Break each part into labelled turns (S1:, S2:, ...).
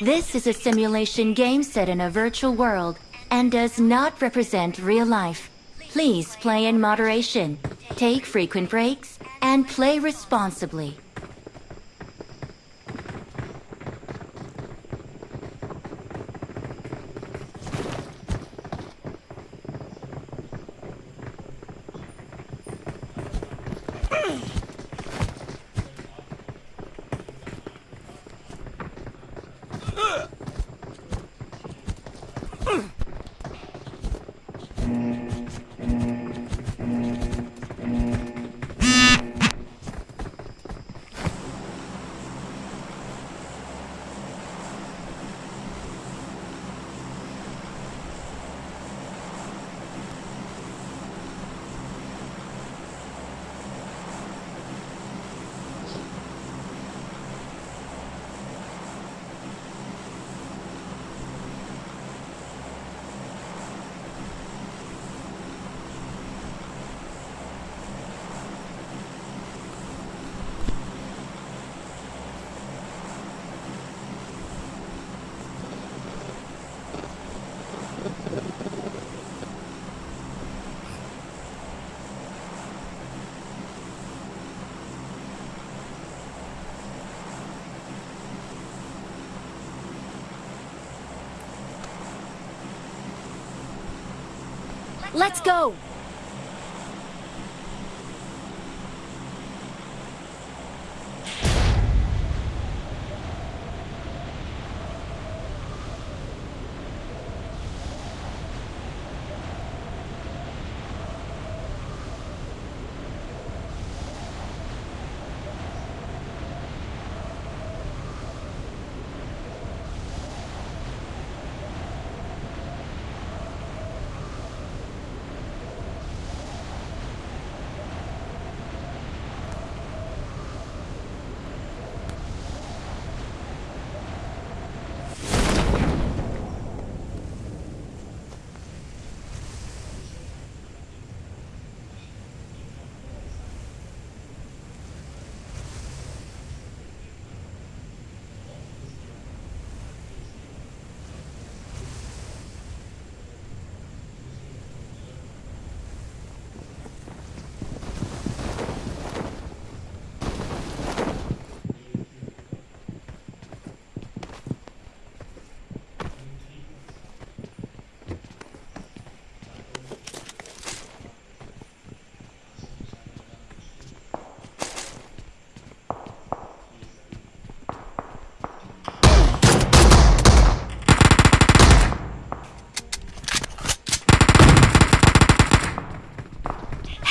S1: This is a simulation game set in a virtual world and does not represent real life. Please play in moderation, take frequent breaks, and play responsibly. Ugh! Let's go!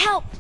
S1: Help!